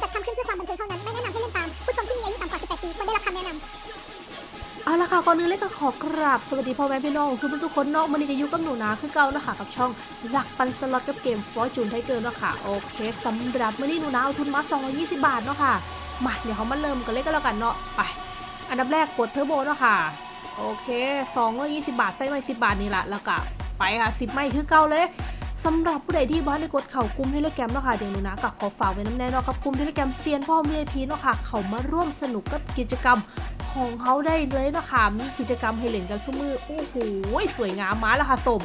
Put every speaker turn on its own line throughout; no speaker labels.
จัดทำขึ้นเพื่อความบันเทิงเท่านั้น ไม่แนะนำให้เล่นตาม ผู้ชมที่มีอายุต่ำกว่า 18 ปีควรได้รับคำแนะนำ
เอาละค่ะก่อนอื่นเลยก็ขอกราบสวัสดีพ่อแม่พี่น้องสุผู้สุคนเนาะมื้อนี่ก็อยู่กับหนูนาคือเก่านะคะกับช่องรักปั่นสล็อตกับเกม Fortune Tiger เนาะค่ะโอเคสำหรับมื้อนี้หนูนาเอาทุนมา220 บาทเนาะค่ะมาเดี๋ยวเขามาเริ่มกันเลยก็แล้วกันเนาะไป อันดับแรกกดเทอร์โบเนาะค่ะโอเค220 บาทใส่ไม่10 บาทนี่แหละแล้วก็ไปค่ะ10ไม่คือเก่าเลย สำหรับผู้ใดที่บ้านได้กดเข่ากลุ่มเทเลแกรมเนาะค่ะเดี๋ยวหนูนะกับขอฝากไว้น้ำแน่เนาะครับกลุ่มเทเลแกรมเซียนพ่อมีไอพีเนาะค่ะเขามาร่วมสนุกกับกิจกรรมของเขาได้เลยนะคะมีกิจกรรมให้เล่นกันซุมือโอ้โหสวยงามมาแล้วค่ะสม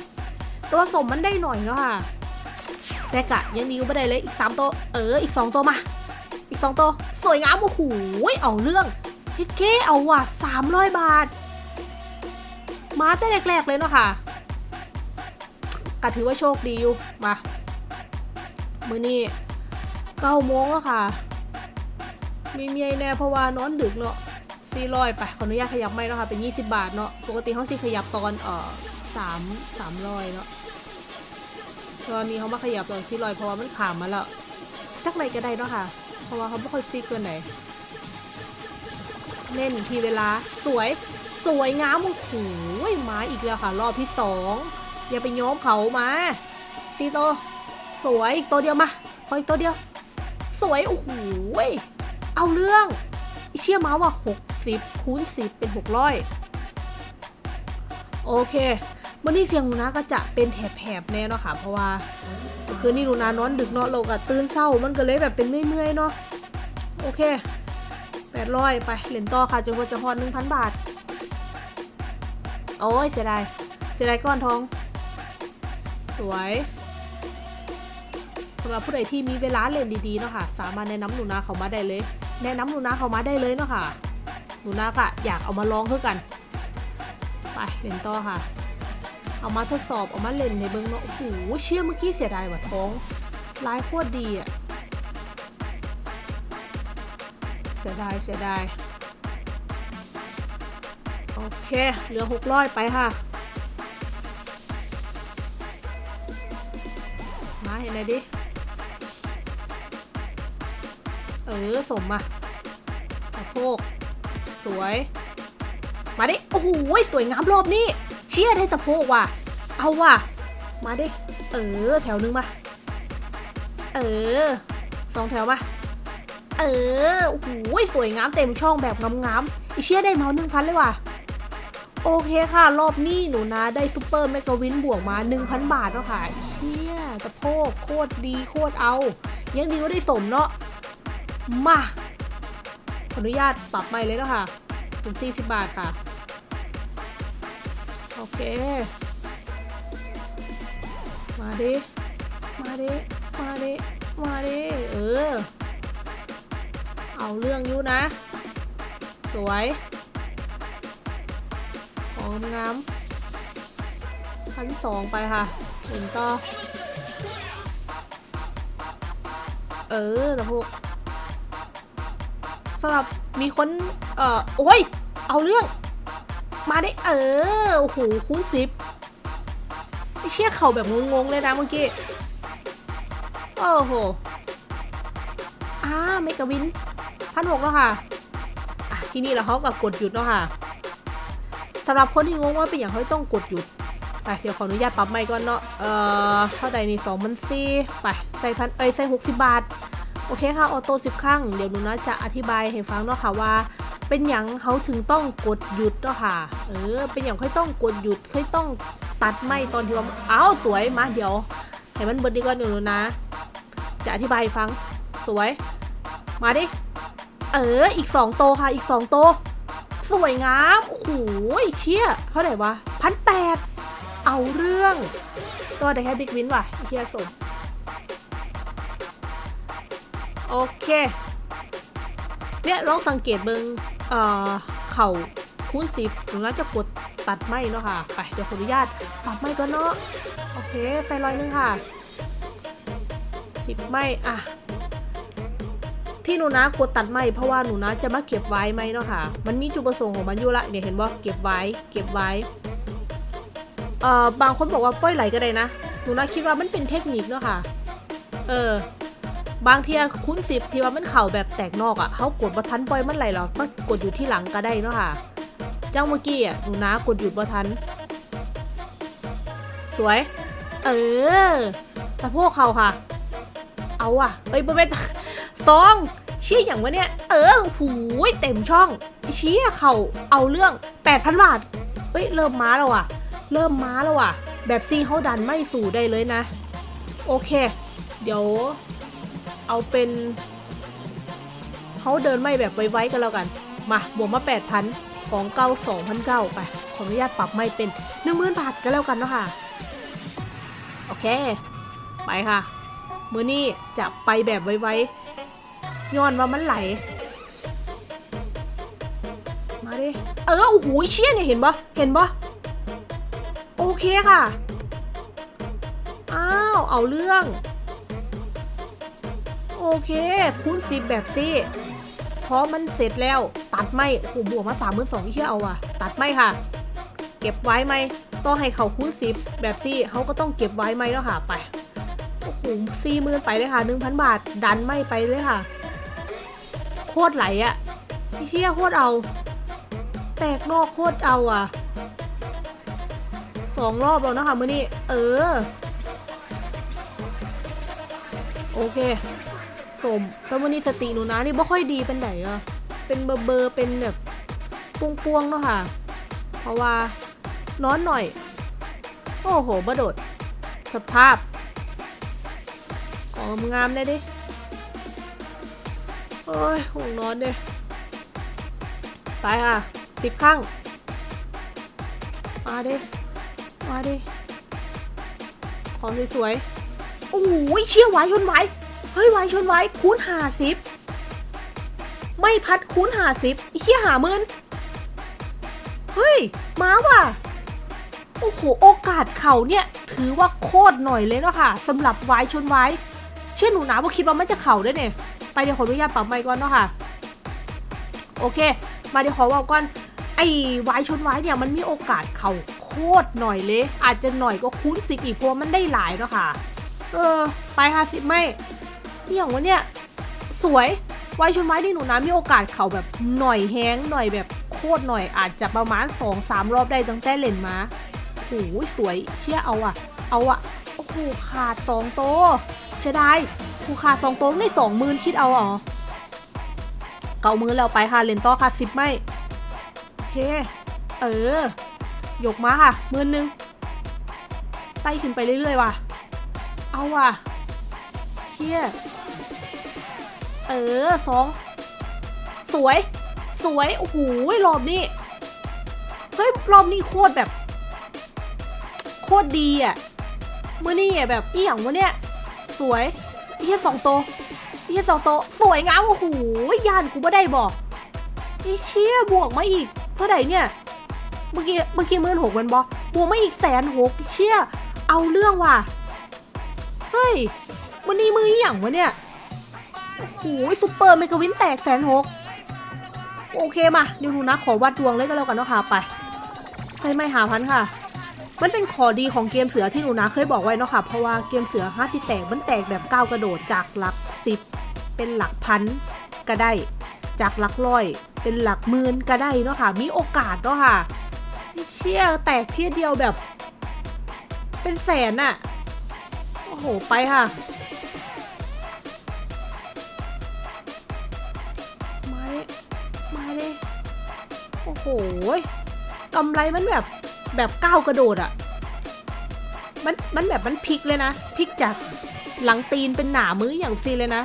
ตัวสมมันได้หน่อยแล้วค่ะแต่กะยังดีกว่ไม่ได้เลยอีก 3 ตัว เอออีก 2 ตัวมา อีก 2 ตัว สวยงามโอ้โหเอาเรื่องฮิตเก้เอาว่ะ300 บาท มาแต่แรกๆเลยเนาะค่ะ กะถือว่าโชคดีอยู่มามือนี้เก้าโมงแล้วค่ะ มีเมียแน่เพราะว่านอนดึกเนาะสี่ร้อยไปขออนุญาตขยับไม่เนาะค่ะ เป็น20บาทเนาะปกติเขาสิขยับตอนเอ่อสามสามร้อยเนาะตอนนี้เขามาขยับตอนสี่ร้อยเพราะว่ามันขามมาแล้วจักไหนก็ได้เนาะค่ะ เพราะว่าเขาไม่ค่อยฟิกเกินไหนเล่นทีเวลาสวยสวยงามโอ้โหมาอีกแล้วค่ะ รอบที่สอง อย่าไปย้อมเขามาซีโตวสวยอีกตัวเดียวมาขออีกตัวเดียว สวย โอ้โหเอาเรื่องอเชี่ยมาว่า 60 คูณ 10 เป็น 600 โอเควันนี้เสียงหนูนะก็จะเป็นแถบๆแน่เนาะค่ะ เพราะว่าคืนนี้หนูนานอนดึกเนาะเราก็ตื่นเศร้ามันก็เลยแบบเป็นเมื่อยๆเนาะโอเค 800 ไปเหรียญต่อค่ะจนกว่าจะฮอน1,000 บาท โอ้ยเสียดายเสียดายก้อนทอง สวยสำหรับผู้ใดที่มีเวลาเล่นดีๆเนาะค่ะสามารถแนะนำหนูนาเขามาได้เลย แนะนำหนูนาเขามาได้เลยเนาะค่ะหนูนาค่ะอยากเอามาลองเพื่อกันไปเล่นต่อค่ะ เอามาทดสอบเอามาเล่นในเบิ้องเนาะโอ้โหเชื่อเมื่อกี้เสียดายว่ะท้องลายโคตรดีอะเสียดายเสียดายโอเคเหลือหกร้อยไปค่ะาเห็นไหมดิ เออ สมมาสะโพกสวย มาดิ โอ้โห สวยงามรอบนี้ เชียร์ได้ตะโพกว่ะ เอาว่ะ มาดิ เออ แถวนึงมา เออ สองแถวมา เออ โอ้โห สวยงามเต็มช่องแบบงามๆอีเชียได้เมาส์หนึ่งพันเลยว่ะ โอเคค่ะ รอบนี้หนูนะได้ซูเปอร์แมกกาวินบวกมา 1,000 บาทแล้วค่ะเชี่ยตะโพกโคตรดีโคตรเอา ยังดีว่าได้สมเนาะมาขออนุญาตปรับใหม่เลยแล้วค่ะถึง40 บาทค่ะ โอเค มาดิ มาดิ มาดิ มาดิ เออ เอาเรื่องอยู่นะ สวย งงามพันสองไปค่ะถึงต่อเออแต่พวกสำหรับมีคน เอ่อ โอ้ย เอาเรื่อง มาได้เออ โอ้โหคูณสิบไอเชี่ยเข่าแบบงงๆเลยนะเมื่อกี้ โอ้โหอ่าเมกะวินพันหกแล้วค่ะ อะ ที่นี่แล้วเขากับกดหยุดแล้วค่ะ สำหรับคนที่งงว่าเป็นอย่างเขาต้องกดหยุดไปเดี๋ยวขออนุญาตปรับใหม่ก่อนเนาะเอ่อเท่าใดนี่สองมันสี่ไปใส่พันเอ้ยใส่หกสิบบาท โอเคค่ะออโต้สิบครั้งเดี๋ยวหนูนะจะอธิบายให้ฟังเนาะค่ะว่า เป็นอย่างเขาถึงต้องกดหยุดเนาะค่ะเออเป็นอย่างค่อยต้องกดหยุดค่อยต้องตัดไม่ตอนที่ว่าอ้าวสวยมาเดี๋ยวให้มันเบิดดีกว่าหนูนะ จะอธิบายฟังสวย มาดิเอออีกสองโตค่ะอีกสองโต สวยงามโอ้โหเชี่ยเท่าไหร่วะพันแปดเอาเรื่องก็ได้แค่บิ๊กวินว่ะเชี่ยสมโอเค เนี่ยลองสังเกตเบิงเอ่อ เข่าคูณสิบหนูน่าจะกดตัดไม้เนาะค่ะ ไป เดี๋ยวขออนุญาตปรับไม้ก่อนเนาะ โอเค ใส่รอยหนึงค่ะสิบไม้อะ ที่หนูนะกดตัดไม้เพราะว่าหนูนะจะมาเก็บไว้ไหมเนาะค่ะ มันมีจุดประสงค์ของมันอยู่ละเนี่ยเห็นบ่เก็บไว้ เก็บไว้เอ่อบางคนบอกว่าปล่อยไหลก็ได้นะหนูนะคิดว่ามันเป็นเทคนิคเนาะค่ะ เออบางทีคุ้นสิบที่ว่ามันเข่าแบบแตกนอกอะ่ะเขากดบัทันปล่อยมันไหลหรอกก็กดอยู่ที่หลังก็ได้เนาะค่ะ เจ้าเมื่อกี้อะหนูนะกดหยุดบัทัน สวย เออแต่พวกเขาค่ะ เอาอะเอ้ยบ่เป็นซอง เชี่ยอย่างวะเนี่ย เออหูยเต็มช่องเชี่ยเขาเอาเรื่อง 8,000 บาท เฮ้ย เริ่มม้าแล้วอะเริ่มม้าแล้วอะแบบซีเขาดันไม่สู่ได้เลยนะ โอเค เดี๋ยว เอาเป็นเขาเดินไม่แบบไว้ๆกันแล้วกัน มาบวกมา 8,000 ของเก้า2,009ไป ขออนุญาตปรับไม่เป็น 10,000 บาทก็แล้วกันเนาะค่ะ โอเค ไปค่ะ มือนี้จะไปแบบไว้ๆ ย้อนว่ามันไหล มาดิ เออ โอ้โหเชี่ยเนี่ยเห็นปะเห็นปะโอเคค่ะ อ้าว เอาเรื่อง โอเค คูณสิบแบบซี่เพราะมันเสร็จแล้ว ตัดไม่โอ้โหบวกมาสามหมื่นสองเที่ยเอาอะตัดไม่ค่ะ เก็บไว้ไหมต้องให้เขาคูณสิบแบบซี่เขาก็ต้องเก็บไว้ไหมแล้วค่ะ ไปโอ้โหสี่หมื่นไปเลยค่ะหนึ่งพันบาท ดันไม่ไปเลยค่ะ โคตรไหลอะเชี่ยโคตรเอา แตกนอกโคตรเอาอะสองรอบแล้วนะคะมือนี้ เออ โอเคสมแต่วันนี้สติหนูนะนี่ไม่ค่อยดีเป็นไหนอะเป็นเบอร์เบอร์เป็นแบบปวงๆเนาะค่ะ เพราะว่าร้อนหน่อย โอ้โหบะโดด สภาพ ของงามเลยดิ โอ้ยห่วงนอนเลยไปค่ะสิบข้างมาดิมาดิของสวยๆโอ้ยเชี่ยวไหวชนไหวเฮ้ยไหวชนไหวคูณหาสิบไม่พัดคูณหาสิบเชี่ยหาหมื่นเฮ้ยมาว่ะโอ้โหโอกาสเข่าเนี่ยถือว่าโคตรหน่อยเลยเนาะค่ะสำหรับไว้ชนไว้เชื่อหนูนะว่าคิดว่ามันจะเข่าได้เนี่ย ไปเดี๋ยวขออนุญาตปรับไมค์ก่อนเนาะค่ะ โอเค มาเดี๋ยวขอว่าก่อนไอ้ไว้ชนไว้เนี่ยมันมีโอกาสเข่าโคตรหน่อยเลย อาจจะหน่อยก็คูณสิบอีกเพราะว่ามันได้หลายเนาะค่ะ เออ ไปค่ะสิไม่นี่อย่างวะเนี่ย สวยไว้ชนไว้ที่หนูนะมีโอกาสเข่าแบบหน่อยแห้งหน่อยแบบโคตรหน่อยอาจจะประมาณ2องสามรอบได้ตั้งแต่เล่นมาโอ้โหสวยเชี่ยเอาอะเอาอะโอ้โหขาดสองโต เสียดายกูขาดสองโตวได้สองหมื่นคิดเอาเหรอเก่ามือแล้วไปค่ะเลนต่อค่ะสิบไม่โอเค เออยกมาค่ะหมื่นหนึ่งไต่ขึ้นไปเรื่อยๆว่ะ เอาว่ะเฮียเออสองสวย สวย โอ้โหรอบนี้ เฮ้ย รอบนี้โคตรแบบ โคตรดีอะเมื่อนี่แบบอีหยังวะเนี่ย สวยเหี้ยสองโตเหี้ยสองโตสวยงามโอ้โหยานกูไม่ได้บอกไอ้เชี่ยบวกมาอีก เท่าไหร่เนี่ยเมื่อกี้เมื่อกี้หมื่นหกมันบอกบวกมาอีกแสนหกเชี่ยเอาเรื่องว่ะเฮ้ยมันนี่มื้ออีหยังวะเนี่ยโอ้โห super mega win แตกแสนหกโอเคมาเดี๋ยวหนูนะขอวัดดวงเลยก็แล้วกันเนาะค่ะไปใช่ไม่หาพันค่ะ มันเป็นข้อดีของเกมเสือที่หนูนะเคยบอกไว้เนาะค่ะ เพราะว่าเกมเสือห้าที่แตกมันแตกแบบก้าวกระโดดจากหลักสิบเป็นหลักพันก็ได้ จากหลักร้อย เป็นหลักหมื่นก็ได้เนาะค่ะ มีโอกาสเนาะค่ะเชี่ยแตกเทียเดียวแบบ เป็นแสนอะโอ้โห ไปค่ะ มาเลยมาเลย โอ้โหกำไรมันแบบ แบบก้าวกระโดดอะมันมันแบบมันพลิกเลยนะพลิกจากหลังตีนเป็นหนามืออย่างซีเลยนะ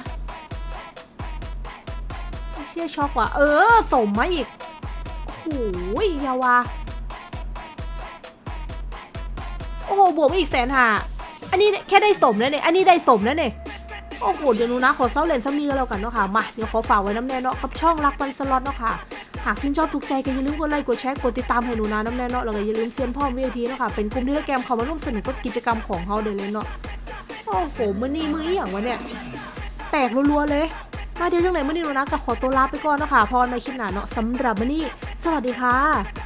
เชี่ยช็อกว่ะเออสมมาอีกโอ้โหยาวาโอ้โหบวกอีกแสนหาอันนี้แค่ได้สมแล้วเนี่ยอันนี้ได้สมแล้วเนี่ยโอ้โหเดี๋ยวนูนะขอเซาเลนซัมนี้ก็แล้วกันเนาะค่ะมาเดี๋ยวขอฝากไว้น้ำแน่เนาะกับช่องรักวันสล็อตเนาะค่ะ หากชื่นชอบถูกใจก็อย่าลืมกดไลค์กดแชร์กดติดตามให้หนูนะน้ำแน่เนาะแล้วก็อย่าลืมเซียนพ่อวีพีเนาะค่ะเป็นกลุ่มที่แกมเขามาร่วมสนุกกับกิจกรรมของเขาเดยเลยเนาะโอ้โหมันนี่มืออย่างวะเนี่ยแตกรัวๆเลยมาเดี๋ยวจังไหนมือนี้หนูนะก็ขอตัวลาไปก่อนเนาะค่ะพอในคลิปหน้าเนาะสำหรับมือนี้สวัสดีค่ะ